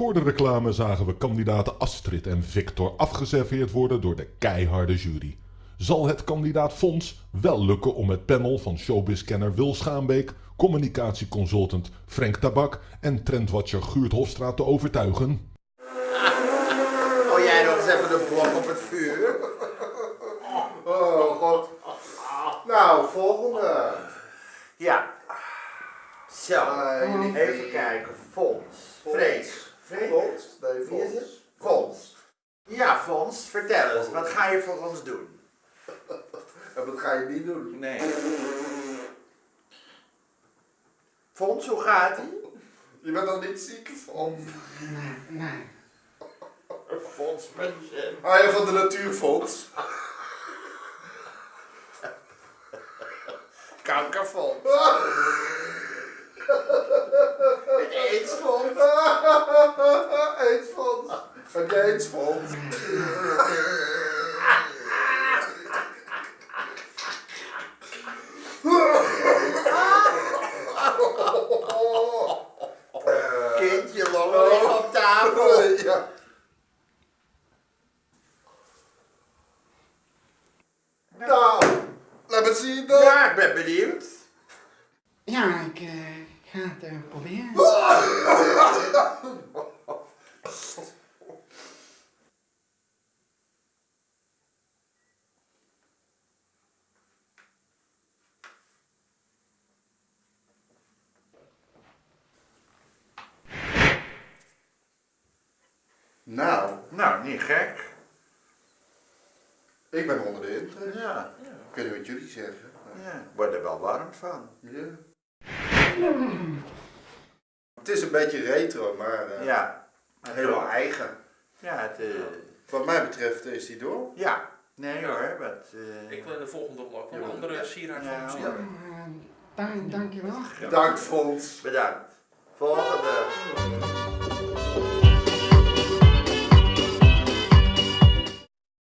Voor de reclame zagen we kandidaten Astrid en Victor afgeserveerd worden door de keiharde jury. Zal het kandidaat Fons wel lukken om het panel van showbizkenner Wil Schaanbeek, communicatieconsultant Frank Tabak en trendwatcher Guurt Hofstraat te overtuigen? Oh, jij nog eens even de blok op het vuur? Oh god. Nou, volgende. Ja. Zo, Eh, even kijken. Fons. Vrees. Fons? Nee, Wie is Fons. het? Ja, Fons, vertel eens, wat ga je voor ons doen? En wat ga je niet doen? Nee. Fons, hoe gaat ie? Je bent nog niet ziek? Fons. Fons patiënt. Ah ja, van de Natuurfonds. Kankerfonds. Het aidsfonds. Heb jij aidsfonds? Kindje, liggen op tafel. Ja. Nou, laat me zien dan. Ja, ik ben benieuwd. Ja, ik eh, ga het eh, proberen. Nou, niet gek. ik ben onder de indruk. Ja, Ik weet niet wat jullie zeggen. ja. Ik word er wel warm van. Ja. Het is een beetje retro, maar eh, Ja. helemaal eigen. Ja, het, eh, Wat mij betreft is die door. ja. Nee hoor, wat... eh, Ik wil in de volgende blok wel een Ja. andere sieraad Ja. van Ja. Eh, dank, dankjewel. Bedankt, Fons. bedankt. Volgende.